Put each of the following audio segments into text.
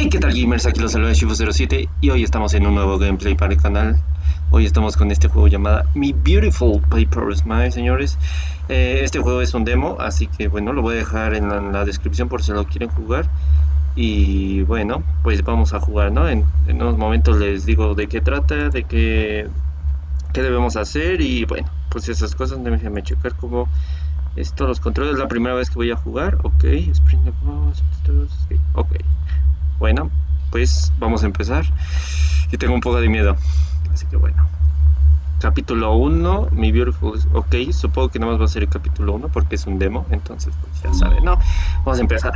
Hey, ¿qué tal gamers? Aquí los saluda Shifu07 y hoy estamos en un nuevo gameplay para el canal. Hoy estamos con este juego llamado Mi Beautiful Paper Smile, señores. Eh, este juego es un demo, así que bueno, lo voy a dejar en la, descripción por si lo quieren jugar. Y bueno, pues vamos a jugar, ¿no? En, unos momentos les digo de qué trata, de qué, qué debemos hacer y bueno, pues esas cosas. Déjenme checar cómo esto, los controles. Es la primera vez que voy a jugar. Ok, Spring Ok. Bueno, pues vamos a empezar. Y tengo un poco de miedo. Así que bueno. Capítulo 1, mi Beautiful. Ok, supongo que nada más va a ser el capítulo 1 porque es un demo. Entonces, pues ya saben, ¿no? Vamos a empezar.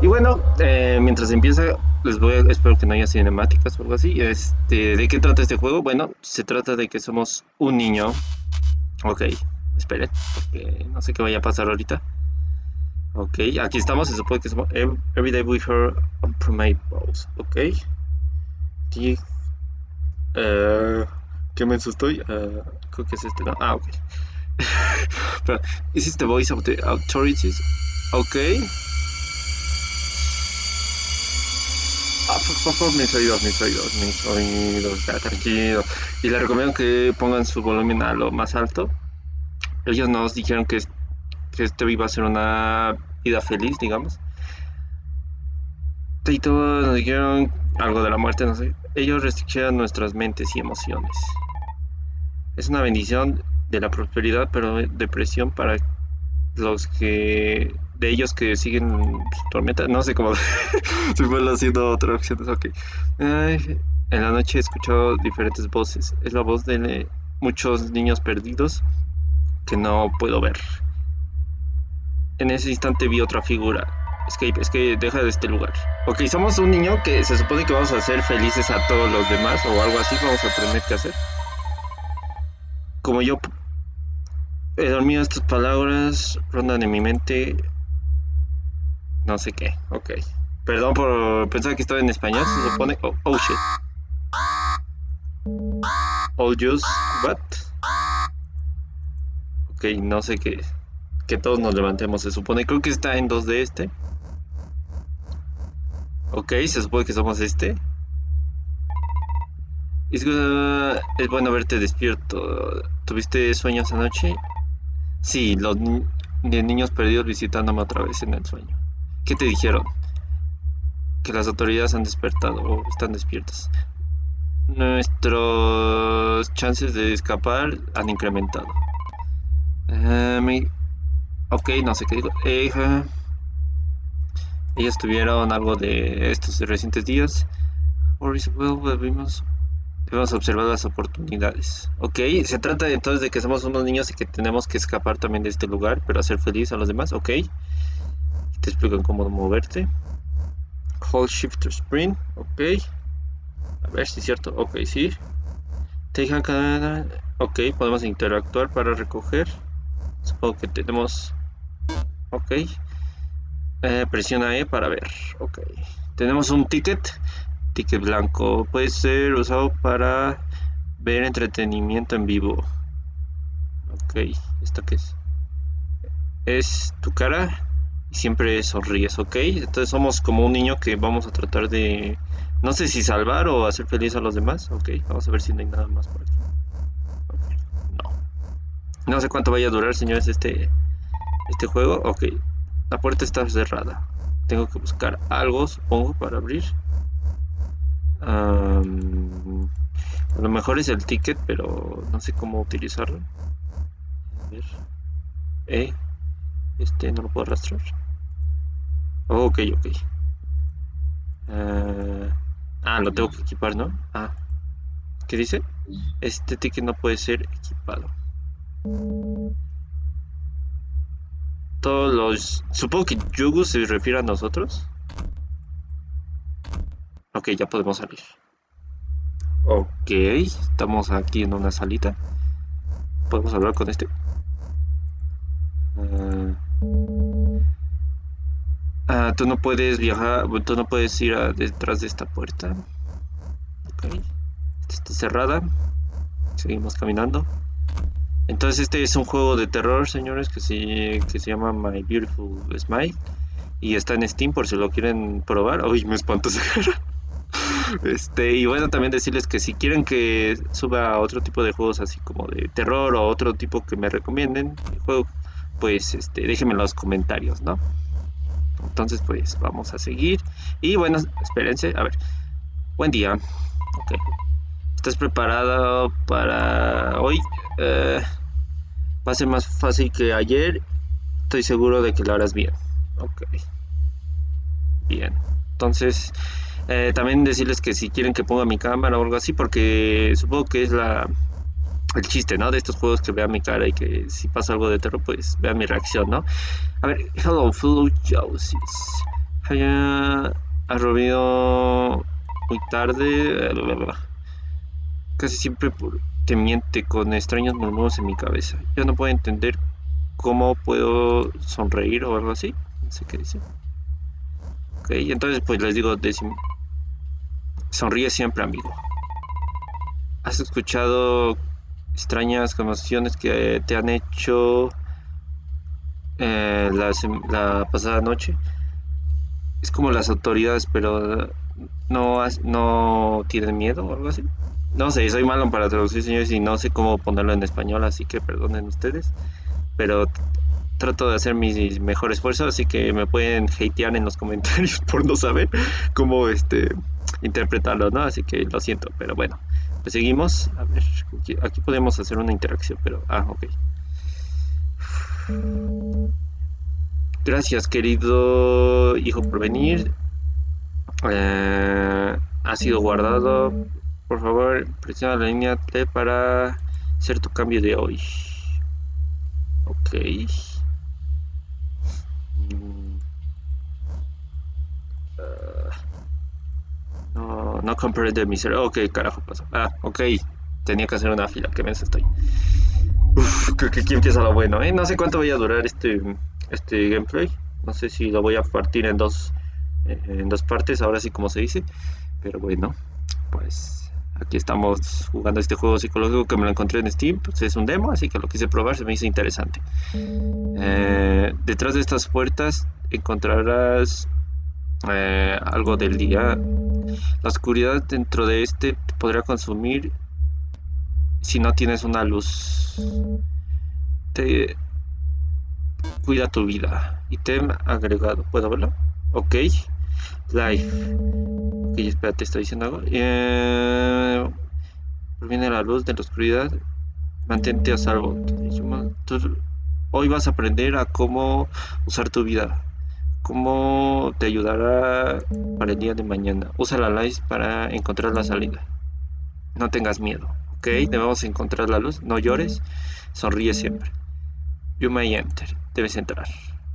Y bueno, eh, mientras empieza, les voy a, espero que no haya cinemáticas o algo así. Este, ¿De qué trata este juego? Bueno, se trata de que somos un niño. Ok, esperen, porque no sé qué vaya a pasar ahorita. Ok, aquí estamos, se supone que somos Every Day We Hear Balls. Ok. Uh, ¿Qué menso estoy? Uh, creo que es este. Ah, ok. Pero, ¿is this the voice of the authorities? Ok. Ah, por favor, mis oídos, mis oídos, mis oídos, ya, tranquilo. Y les recomiendo que pongan su volumen a lo más alto. Ellos nos dijeron que que este iba a ser una vida feliz, digamos. Y todos nos dijeron algo de la muerte, no sé. Ellos restringieron nuestras mentes y emociones. Es una bendición de la prosperidad, pero depresión para los que de ellos que siguen tormenta, no sé cómo se fue haciendo traducciones, ok. en la noche he escuchado diferentes voces. Es la voz de muchos niños perdidos que no puedo ver. En ese instante vi otra figura. Escape, es que deja de este lugar. Ok, somos un niño que se supone que vamos a hacer felices a todos los demás o algo así, vamos a aprender qué hacer. Como yo he dormido estas palabras, rondan en mi mente. No sé qué, ok. Perdón por pensar que estaba en español, se supone. Oh, oh shit. All juice, what? Ok, no sé qué que todos nos levantemos, se supone. Creo que está en dos de este. Ok, se supone que somos este. Es, es bueno verte despierto. ¿Tuviste sueños anoche? Sí, los niños perdidos visitándome otra vez en el sueño. ¿Qué te dijeron? Que las autoridades han despertado o están despiertas. Nuestros chances de escapar han incrementado. Uh, Ok, no sé qué digo. ellos tuvieron algo de estos recientes días. debemos, debemos observar las oportunidades. Ok, se trata entonces de que somos unos niños y que tenemos que escapar también de este lugar, pero hacer feliz a los demás. Ok, te explico cómo moverte. Hold Shift Sprint. Ok, a ver si es cierto. Ok, sí. Take Ok, podemos interactuar para recoger. Supongo que tenemos ok. Eh, presiona E para ver. Ok. Tenemos un ticket. Ticket blanco. Puede ser usado para ver entretenimiento en vivo. Ok. Esto que es es tu cara y siempre sonríes. Ok. Entonces somos como un niño que vamos a tratar de no sé si salvar o hacer feliz a los demás. Ok. Vamos a ver si no hay nada más por aquí. No. No sé cuánto vaya a durar señores este este juego, ok. La puerta está cerrada. Tengo que buscar algo, supongo, para abrir. a lo mejor es el ticket, pero no sé cómo utilizarlo. A ver. Eh, este no lo puedo arrastrar. Oh, ok, ok. ah, ah lo tengo que equipar, ¿no? Ah. ¿Qué dice? Este ticket no puede ser equipado todos los... Supongo que Yugu se refiere a nosotros. Ok, ya podemos salir. Ok, estamos aquí en una salita. Podemos hablar con este. Ah, ah, tú no puedes viajar, tú no puedes ir detrás de esta puerta. Ok, está cerrada. Seguimos caminando. Entonces este es un juego de terror, señores, que se, que se llama My Beautiful Smile. Y está en Steam por si lo quieren probar. Uy, me espanto. Este, y bueno, también decirles que si quieren que suba otro tipo de juegos así como de terror o otro tipo que me recomienden juego, pues este, déjenme en los comentarios, ¿no? Entonces, pues vamos a seguir. Y bueno, espérense, a ver. Buen día. Ok. ¿Estás preparado para hoy? Eh, va a ser más fácil que ayer. Estoy seguro de que lo harás bien. Ok. Bien. Entonces, eh, también decirles que si quieren que ponga mi cámara o algo así, porque supongo que es la el chiste, ¿no? De estos juegos que vean mi cara y que si pasa algo de terror, pues vean mi reacción, ¿no? A ver, hello, fellow Josies. Ha robido muy tarde. Casi siempre te miente con extraños murmullos en mi cabeza. Yo no puedo entender cómo puedo sonreír o algo así. No sé qué dice. Ok, entonces pues les digo, sonríe siempre, amigo. ¿Has escuchado extrañas conmociones que te han hecho eh, la, pasada noche. Es como las autoridades, pero no, no tienen miedo o algo así. No sé, soy malo para traducir, señores, y no sé cómo ponerlo en español, así que perdonen ustedes. Pero trato de hacer mi mejor esfuerzo, así que me pueden hatear en los comentarios por no saber cómo este interpretarlo, ¿no? Así que lo siento, pero bueno. Pues seguimos. A ver, aquí, podemos hacer una interacción, pero... Ah, ok. Gracias, querido hijo por venir. Eh, ha sido guardado. Por favor, presiona la línea T para hacer tu cambio de hoy. Ok. No, no comprende mi ser. Ok, carajo pasó. Ah, ok. Tenía que hacer una fila. Qué mensa estoy. Uf, que, aquí empieza lo bueno, ¿eh? No sé cuánto vaya a durar este, este gameplay. No sé si lo voy a partir en dos, eh, en dos partes, ahora sí como se dice. Pero bueno, pues aquí estamos jugando este juego psicológico que me lo encontré en Steam. Pues es un demo, así que lo quise probar, se me hizo interesante. Eh, detrás de estas puertas encontrarás eh, algo del día. La oscuridad dentro de este te podría consumir si no tienes una luz. Cuida tu vida. y te agregado. ¿Puedo verlo? Ok. Life. Ok, espérate, estoy diciendo algo. Eh, la luz de la oscuridad. Mantente a salvo. hoy vas a aprender a cómo usar tu vida cómo te ayudará para el día de mañana. Usa la light para encontrar la salida. No tengas miedo, ¿ok? Debemos encontrar la luz. No llores. Sonríe siempre. You may enter. Debes entrar.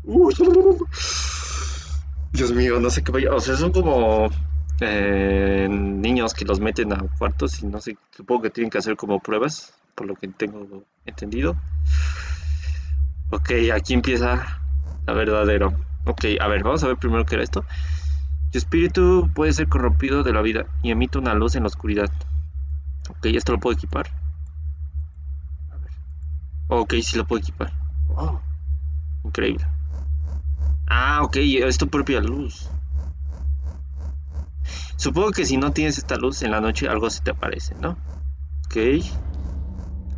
Dios mío, no sé qué vaya. O sea, son como eh, niños que los meten a cuartos y no sé. Supongo que tienen que hacer como pruebas, por lo que tengo entendido. Ok, aquí empieza la verdadero. Ok, a ver, vamos a ver primero qué era esto. Tu espíritu puede ser corrompido de la vida y emite una luz en la oscuridad. Ok, esto lo puedo equipar. A ver. Ok, sí lo puedo equipar. Wow. Increíble. Ah, ok, es tu propia luz. Supongo que si no tienes esta luz en la noche algo se te aparece, ¿no? Ok.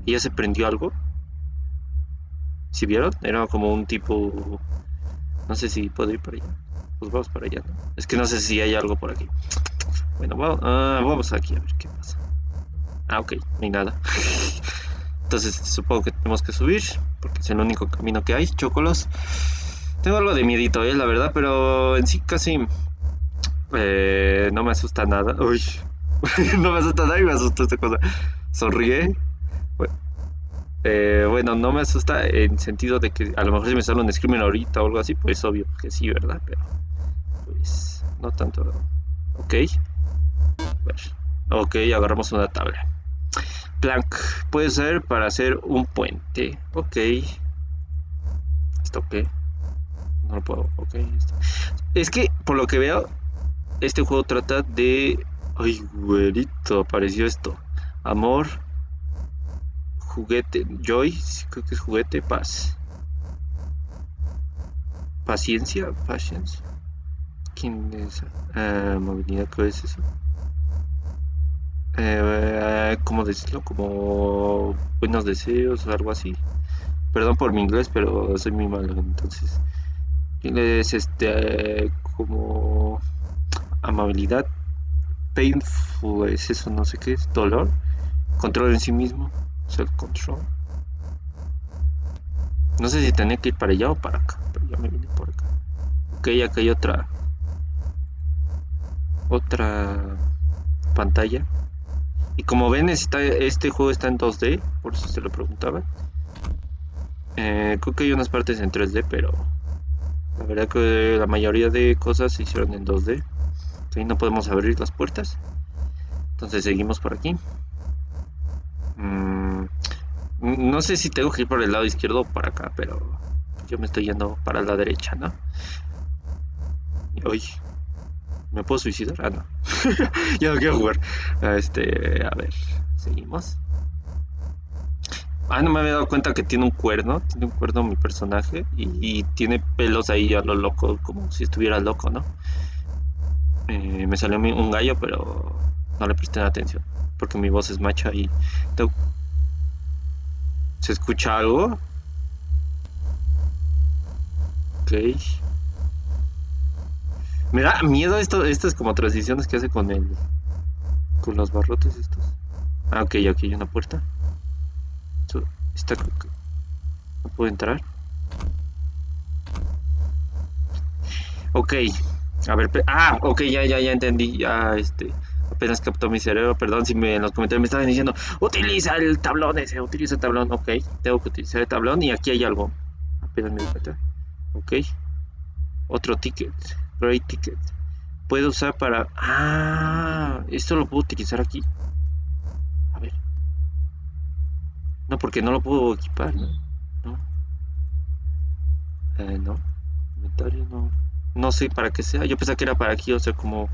¿Y ya se prendió algo? ¿Sí vieron? Era como un tipo no sé si puedo ir por allá. Pues vamos para allá, ¿no? Es que no sé si hay algo por aquí. Bueno, ah, vamos, aquí a ver qué pasa. Ah, ok, no hay nada. Entonces supongo que tenemos que subir, porque es el único camino que hay, chocolos. Tengo algo de miedito, ¿eh? la verdad, pero en sí casi eh, no me asusta nada. Uy, no me asusta nada y me asustó esta cosa. Sonríe. Eh, bueno, no me asusta en sentido de que a lo mejor si me sale un screamer ahorita o algo así, pues obvio que sí, ¿verdad? Pero pues no tanto. Ok. Ok, agarramos una tabla. Plank. Puede ser para hacer un puente. Ok. ¿Esto qué? No lo puedo. Ok. Es que, por lo que veo, este juego trata de... Ay, güerito, apareció esto. Amor, juguete, Joy, creo que es juguete, paz. paciencia, patience. ¿Quién es? Uh, movilidad, ¿qué es eso? Eh, ¿Cómo decirlo? Como buenos deseos o algo así. Perdón por mi inglés, pero soy muy malo. Entonces, es este como amabilidad? Painful es eso, no sé qué es. Dolor. Control en sí mismo. Self-control. No sé si tenía que ir para allá o para acá, pero ya me vine por acá. Ok, acá hay otra. Otra pantalla. Y como ven, está, este juego está en 2D, por si se lo preguntaba. Eh, creo que hay unas partes en 3D, pero la verdad que la mayoría de cosas se hicieron en 2D. Ahí no podemos abrir las puertas. Entonces seguimos por aquí. Mm, no sé si tengo que ir por el lado izquierdo o para acá, pero yo me estoy yendo para la derecha, ¿no? Oye, ¿me puedo suicidar? Ah, no. ya no quiero jugar. Este, a ver, seguimos. Ah, no me había dado cuenta que tiene un cuerno. Tiene un cuerno mi personaje. Y, tiene pelos ahí a lo loco, como si estuviera loco, ¿no? Eh, me salió un gallo, pero no le presté atención. Porque mi voz es macha y ¿Se escucha algo? Ok. Me da miedo esto, estas como transiciones que hace con el... Con los barrotes estos. Ah, ok, aquí hay una puerta. Está... No puedo entrar. Ok. A ver, ah, ok, ya, ya, ya entendí. Ya, este apenas captó mi cerebro, perdón si me, en los comentarios me estaban diciendo, utiliza el tablón ese, utiliza el tablón, ok, tengo que utilizar el tablón y aquí hay algo, apenas me di cuenta, ok, otro ticket, great ticket, puedo usar para, ah, esto lo puedo utilizar aquí, no, porque no lo puedo equipar, no, no, eh, no, inventario no, no sé para qué sea, yo pensaba que era para aquí, o sea, como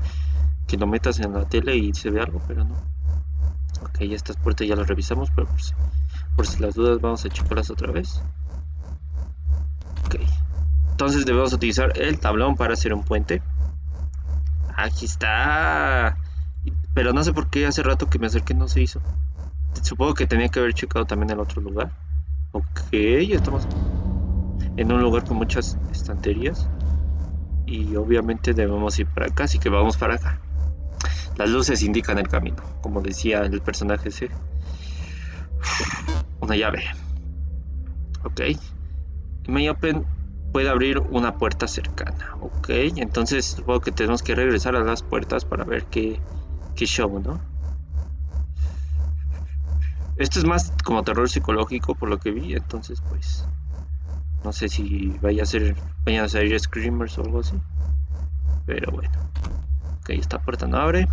que lo metas en la tele y se ve algo, pero no. Ok, estas puertas ya las revisamos, pero por si, por si las dudas vamos a checarlas otra vez. Ok. Entonces debemos utilizar el tablón para hacer un puente. Aquí está. Pero no sé por qué hace rato que me acerqué no se hizo. Supongo que tenía que haber checado también el otro lugar. Ok, estamos en un lugar con muchas estanterías. Y obviamente debemos ir para acá, así que vamos para acá. Las luces indican el camino, como decía el personaje ese. Una llave. Ok. May Open puede abrir una puerta cercana. Ok. Entonces supongo que tenemos que regresar a las puertas para ver qué, qué show, ¿no? Esto es más como terror psicológico por lo que vi. Entonces pues... No sé si vaya a ser, vayan a salir screamers o algo así. Pero bueno. Ok, esta puerta no abre.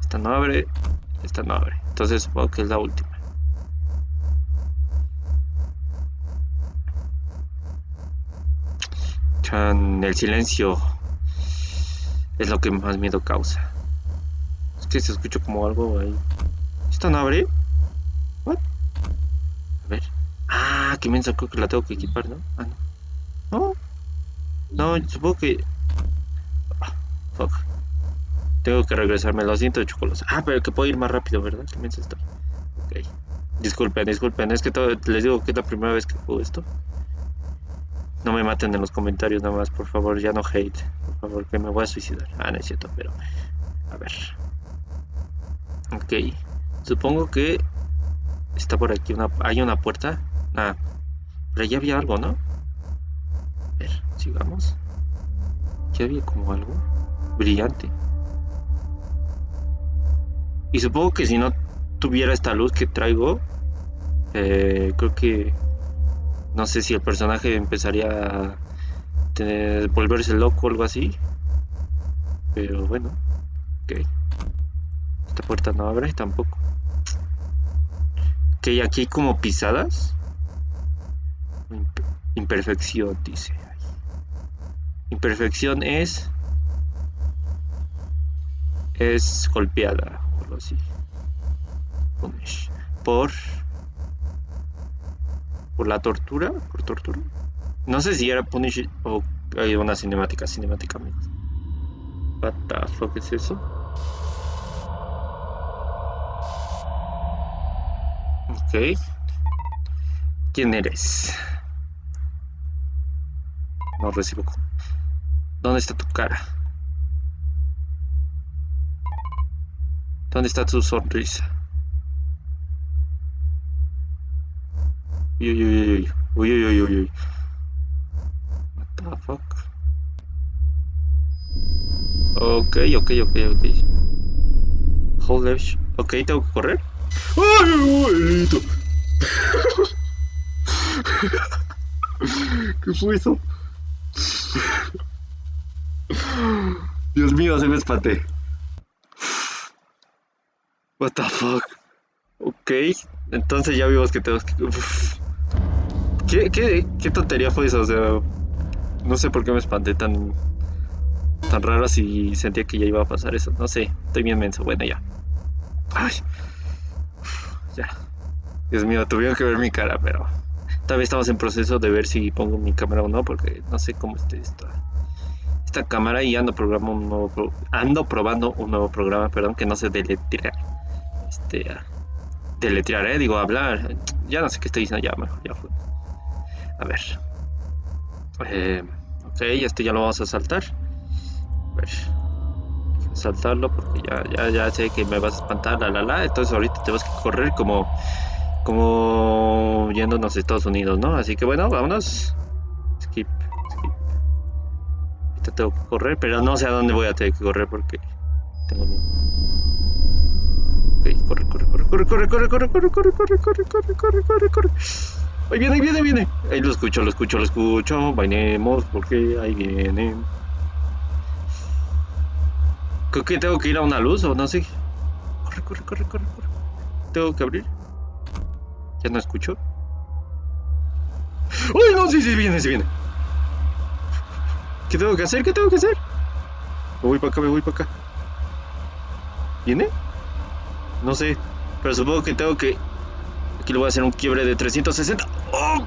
Esta no abre. Esta no abre. Entonces supongo que es la última. Chan, el silencio es lo que más miedo causa. Es que se escucha como algo ahí. ¿Esta no abre? ¿What? A ver. Ah, que me creo que la tengo que equipar, ¿no? Ah, no. No. No, supongo que... Ah, fuck. Tengo que regresarme, lo siento, chocolate. Ah, pero que puedo ir más rápido, ¿verdad? ¿Qué está? Ok. Disculpen, disculpen, es que les digo que es la primera vez que juego esto. No me maten en los comentarios nada más, por favor, ya no hate. Por favor, que me voy a suicidar. Ah, no es cierto, pero... A ver. Ok. Supongo que... Está por aquí una... Hay una puerta. Ah. Pero ya había algo, ¿no? A ver, sigamos. Ya había como algo brillante. Y supongo que si no tuviera esta luz que traigo, eh, creo que no sé si el personaje empezaría a volverse loco o algo así. Pero bueno, ok. Esta puerta no abre tampoco. Ok, aquí hay como pisadas. Imperfección, dice. Imperfección es es golpeada así. Por por la tortura, por tortura. No sé si era punish o hay una cinemática, cinemática, amigos. What the fuck es eso? ¿Quién eres? No recibo. ¿Dónde está tu cara? ¿Dónde está tu sonrisa? Uy, uy, uy, uy, uy, uy, uy, uy. What the fuck? Ok, ok, ok, ok. Hold left. Ok, tengo que correr. ¡Ay, abuelito! ¿Qué fue eso? Dios mío, se me espanté. What the fuck? Ok, entonces ya vimos que tenemos que... ¿Qué, qué, qué tontería fue eso? O sea, no sé por qué me espanté tan tan raro si sentía que ya iba a pasar eso. No sé, estoy bien menso. Bueno, ya. Ay. Dios mío, tuvieron que ver mi cara, pero todavía estamos en proceso de ver si pongo mi cámara o no, porque no sé cómo esté esta, esta cámara y ando, programa un nuevo ando probando un nuevo programa, perdón, que no se deletrear. Este, deletrear, eh, digo, hablar. Ya no sé qué estoy diciendo, ya mejor, ya fue. A ver. Eh, ok, este ya lo vamos a saltar. A ver. Saltarlo porque ya, ya, ya sé que me vas a espantar, la la la. Entonces ahorita tenemos que correr como como yéndonos a Estados Unidos, ¿no? Así que bueno, vámonos. Skip, skip. Ahorita tengo que correr, pero no sé a dónde voy a tener que correr porque tengo miedo. Ok, corre, corre, corre, corre, corre, corre, corre, corre, corre, corre, corre, corre, corre, corre, corre. Ahí viene, ahí viene, viene. Ahí lo escucho, lo escucho, lo escucho. Vainemos porque ahí viene. Creo que tengo que ir a una luz o no sé. Corre, corre, corre, corre, corre. Tengo que abrir. Ya no escucho. ¡Uy, no! Sí, sí, viene, sí viene. ¿Qué tengo que hacer? ¿Qué tengo que hacer? Me voy para acá, me voy para acá. ¿Viene? No sé. Pero supongo que tengo que... Aquí le voy a hacer un quiebre de 360. ¡Oh!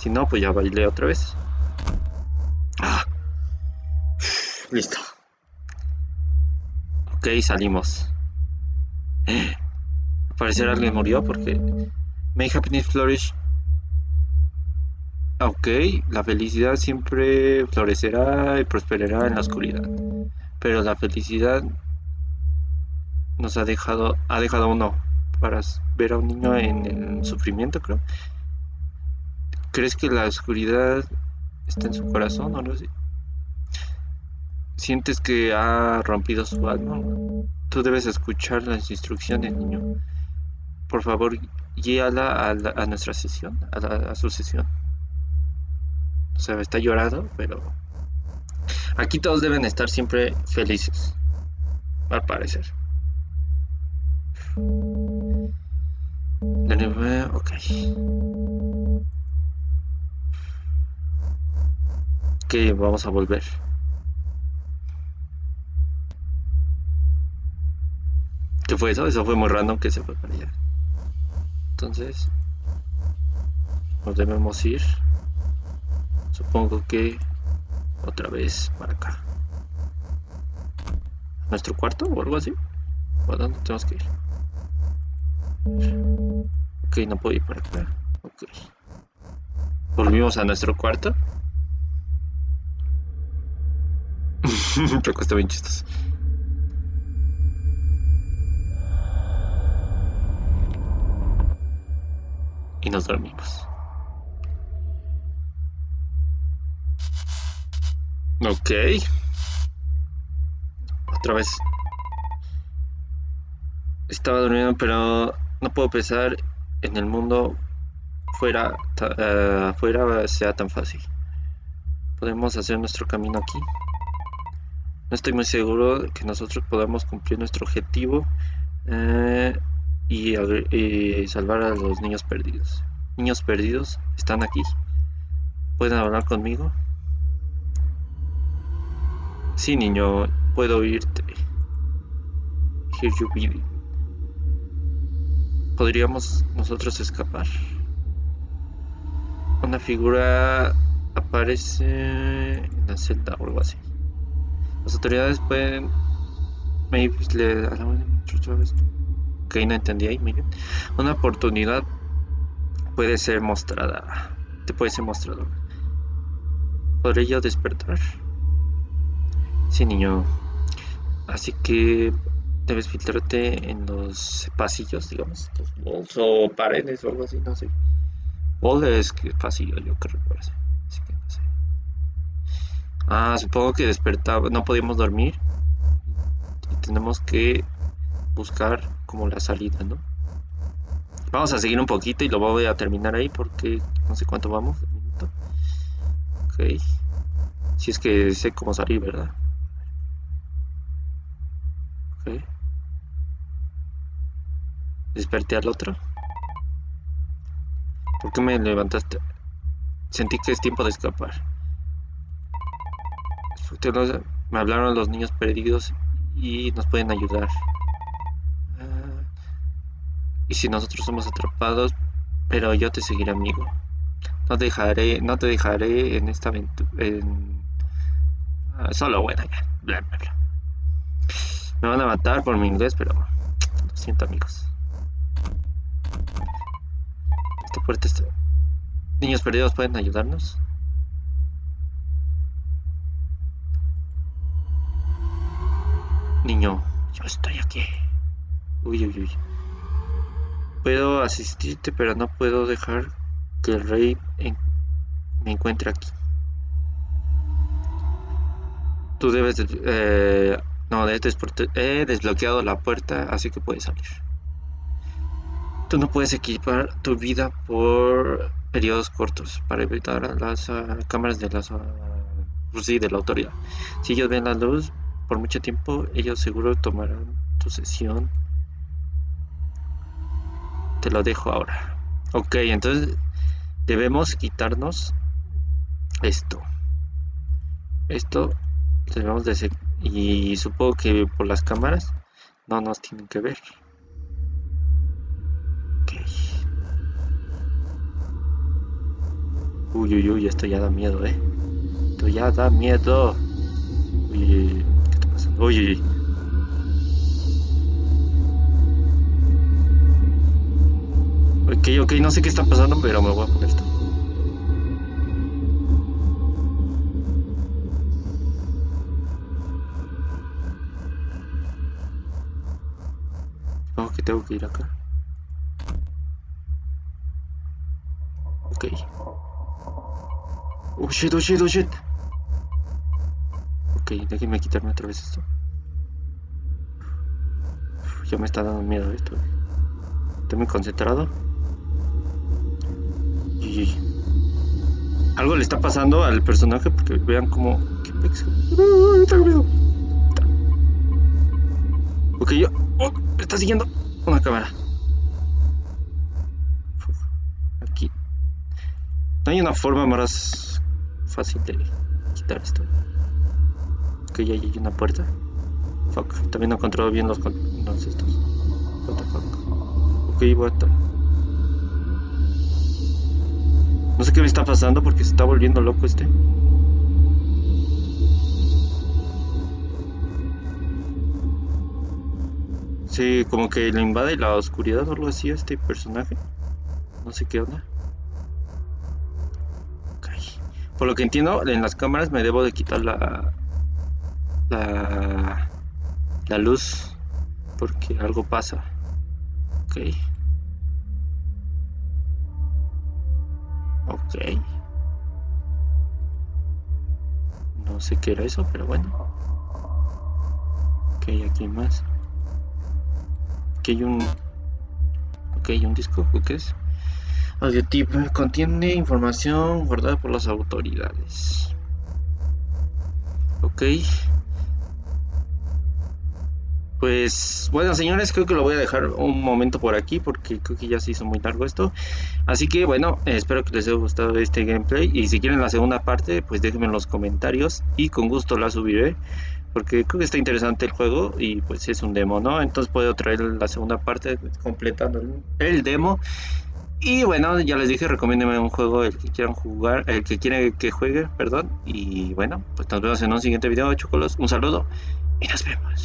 si no, pues ya bailé otra vez. Ah, listo. Ok, salimos. Al parecer alguien murió porque May happiness flourish. Ok, la felicidad siempre florecerá y prosperará en la oscuridad. Pero la felicidad nos ha dejado, ha dejado uno para ver a un niño en el sufrimiento, creo. ¿Crees que la oscuridad está en su corazón o no sé? ¿Sientes que ha rompido su alma? Tú debes escuchar las instrucciones, niño. Por favor, guíala a, la, a nuestra sesión, a, su sesión. O sea, está llorando, pero aquí todos deben estar siempre felices, al parecer. Ok. Ok, vamos a volver. ¿Qué fue eso? Eso fue muy random que se fue para allá. Entonces, nos debemos ir. Supongo que otra vez para acá. ¿Nuestro cuarto o algo así? ¿O a dónde tenemos que ir? Ok, no puedo ir para acá. Ok. Volvimos a nuestro cuarto. Pero está bien chistoso. Y nos dormimos. Ok. Otra vez. Estaba durmiendo, pero no puedo pensar en el mundo fuera, uh, fuera sea tan fácil. podemos hacer nuestro camino aquí. No estoy muy seguro de que nosotros podamos cumplir nuestro objetivo eh, y, salvar a los niños perdidos. Niños perdidos, están aquí. ¿Pueden hablar conmigo? Sí, niño, puedo oírte. Hear you breathing. ¿Podríamos nosotros escapar? Una figura aparece en la celda o algo así. Las autoridades pueden... Maybe le... Ok, no entendí ahí, muy bien. Una oportunidad puede ser mostrada. Te puede ser mostrado. ¿Podré yo despertar? Sí, niño. Así que debes filtrarte en los pasillos, digamos, los walls o paredes o algo así, no sé. Wall es pasillo, yo que recuerdo. Así que no sé. Ah, supongo que despertaba, no podíamos dormir. Y tenemos que buscar como la salida, ¿no? Vamos a seguir un poquito y lo voy a terminar ahí porque no sé cuánto vamos. Minuto. Ok. Si es que sé cómo salir, ¿verdad? Ok. Desperté al otro. ¿Por qué me levantaste? Sentí que es tiempo de escapar. Me hablaron los niños perdidos y nos pueden ayudar. Ah, y si nosotros somos atrapados, pero yo te seguiré amigo. No dejaré, no te dejaré en esta aventura. Ah, solo bueno, ya. Bla, bla, bla. Me van a matar por mi inglés, pero lo siento amigos. Esta puerta está... Niños perdidos pueden ayudarnos. Niño, yo estoy aquí. Uy, uy, uy. Puedo asistirte, pero no puedo dejar que el rey me encuentre aquí. Tú debes... Eh, no, he desbloqueado la puerta, así que puedes salir. Tú no puedes equipar tu vida por periodos cortos para evitar las uh, cámaras de las uh, de la autoridad. Si ellos ven la luz por mucho tiempo, ellos seguro tomarán tu sesión. Te lo dejo ahora. Ok, entonces debemos quitarnos esto. Esto debemos de y supongo que por las cámaras no nos tienen que ver. Uy, uy, uy, esto ya da miedo, eh. Esto ya da miedo. Uy, uy, ¿qué pasando? Uy, uy, uy. Ok, ok, no sé qué está pasando, pero me voy a poner esto. Supongo que tengo que ir acá. Ok. Oh shit, oh shit, oh shit. Ok, déjenme quitarme otra vez esto. ya me está dando miedo esto. Estoy muy concentrado. Y, algo le está pasando al personaje porque vean como... ¿Qué tengo miedo. Ok, yo... Oh, me está siguiendo una cámara. Aquí. No hay una forma más fácil de quitar esto. Ok, ya hay una puerta. También no controlo bien los, los estos. What the fuck. Ok, what No sé qué me está pasando porque se está volviendo loco este. Sí, como que le invade la oscuridad o algo así a este personaje. No sé qué onda. Por lo que entiendo, en las cámaras me debo de quitar la, la, la luz porque algo pasa. Ok. Ok. No sé qué era eso, pero bueno. Ok, aquí más. Aquí hay un... Ok, un disco, ¿qué es? Audio tip contiene información guardada por las autoridades. Ok. Pues bueno, señores, creo que lo voy a dejar un momento por aquí porque creo que ya se hizo muy largo esto. Así que bueno, espero que les haya gustado este gameplay y si quieren la segunda parte, pues déjenme en los comentarios y con gusto la subiré porque creo que está interesante el juego y pues es un demo, ¿no? Entonces puedo traer la segunda parte completando el demo. Y bueno, ya les dije, recomiéndeme un juego el que quieran jugar, el que quieren que juegue, perdón. Y bueno, pues nos vemos en un siguiente video, chocolos. Un saludo y nos vemos.